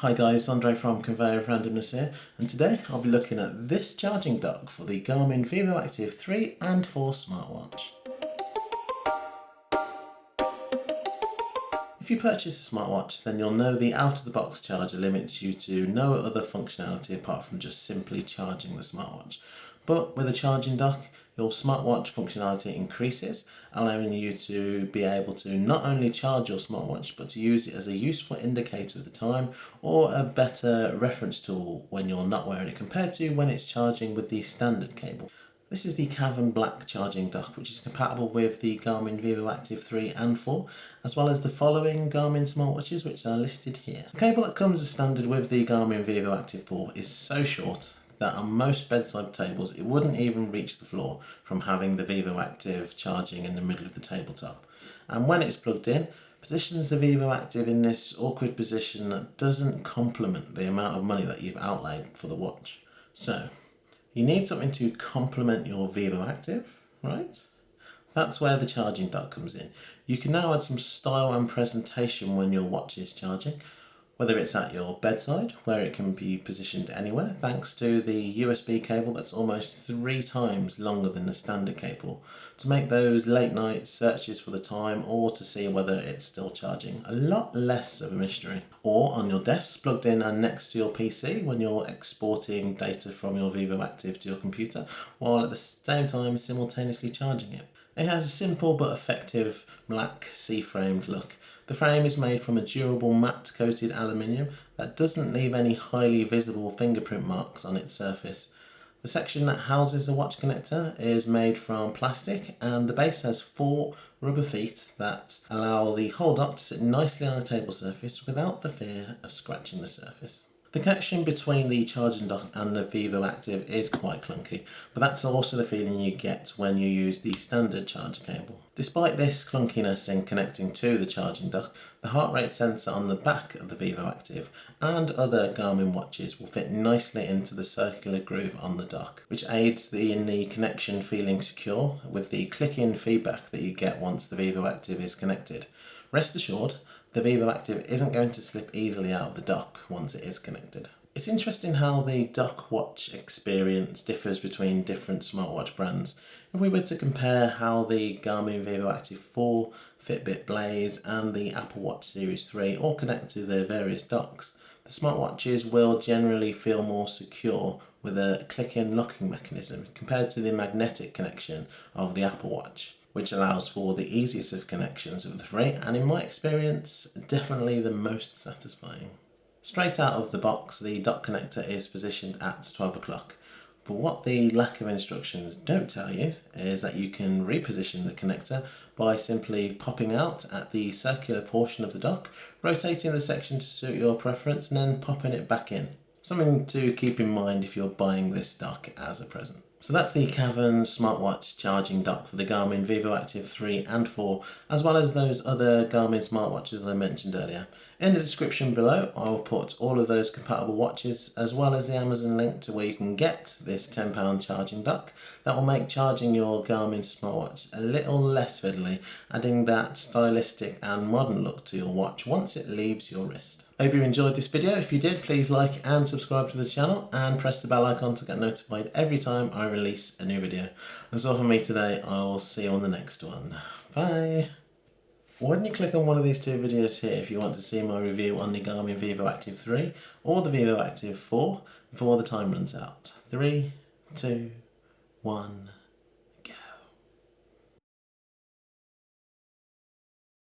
Hi guys, Andre from Conveyor of Randomness here, and today I'll be looking at this charging dock for the Garmin Vivoactive 3 and 4 smartwatch. If you purchase a smartwatch, then you'll know the out-of-the-box charger limits you to no other functionality apart from just simply charging the smartwatch. But with a charging dock, your smartwatch functionality increases, allowing you to be able to not only charge your smartwatch, but to use it as a useful indicator of the time or a better reference tool when you're not wearing it compared to when it's charging with the standard cable. This is the Cavern Black charging dock which is compatible with the Garmin Vivoactive 3 and 4 as well as the following Garmin smartwatches which are listed here. The cable that comes as standard with the Garmin Vivoactive 4 is so short that on most bedside tables it wouldn't even reach the floor from having the Vivoactive charging in the middle of the tabletop. And when it's plugged in, positions the Vivoactive in this awkward position that doesn't complement the amount of money that you've outlaid for the watch. So, you need something to complement your Vivoactive, right? That's where the charging dock comes in. You can now add some style and presentation when your watch is charging, whether it's at your bedside where it can be positioned anywhere thanks to the USB cable that's almost three times longer than the standard cable. To make those late night searches for the time or to see whether it's still charging a lot less of a mystery. Or on your desk plugged in and next to your PC when you're exporting data from your Vivoactive to your computer while at the same time simultaneously charging it. It has a simple but effective black C-framed look the frame is made from a durable matte coated aluminium that doesn't leave any highly visible fingerprint marks on its surface. The section that houses the watch connector is made from plastic and the base has four rubber feet that allow the hold up to sit nicely on a table surface without the fear of scratching the surface. The connection between the charging dock and the Vivoactive is quite clunky, but that's also the feeling you get when you use the standard charger cable. Despite this clunkiness in connecting to the charging dock, the heart rate sensor on the back of the Vivoactive and other Garmin watches will fit nicely into the circular groove on the dock, which aids the, in the connection feeling secure with the click-in feedback that you get once the Vivoactive is connected. Rest assured, the Vivoactive isn't going to slip easily out of the dock once it is connected. It's interesting how the dock watch experience differs between different smartwatch brands. If we were to compare how the Garmin Vivoactive 4, Fitbit Blaze and the Apple Watch Series 3 all connect to their various docks, the smartwatches will generally feel more secure with a click-in locking mechanism compared to the magnetic connection of the Apple Watch which allows for the easiest of connections of the three and in my experience definitely the most satisfying. Straight out of the box the dock connector is positioned at 12 o'clock but what the lack of instructions don't tell you is that you can reposition the connector by simply popping out at the circular portion of the dock, rotating the section to suit your preference and then popping it back in. Something to keep in mind if you're buying this dock as a present. So that's the Cavern smartwatch charging dock for the Garmin Vivoactive 3 and 4, as well as those other Garmin smartwatches I mentioned earlier. In the description below, I will put all of those compatible watches, as well as the Amazon link to where you can get this £10 charging dock that will make charging your Garmin smartwatch a little less fiddly, adding that stylistic and modern look to your watch once it leaves your wrist. I hope you enjoyed this video. If you did, please like and subscribe to the channel and press the bell icon to get notified every time I release a new video. That's all from me today. I will see you on the next one. Bye! Why don't you click on one of these two videos here if you want to see my review on the Garmin Vivoactive 3 or the Vivoactive 4 before the time runs out. Three, two, one.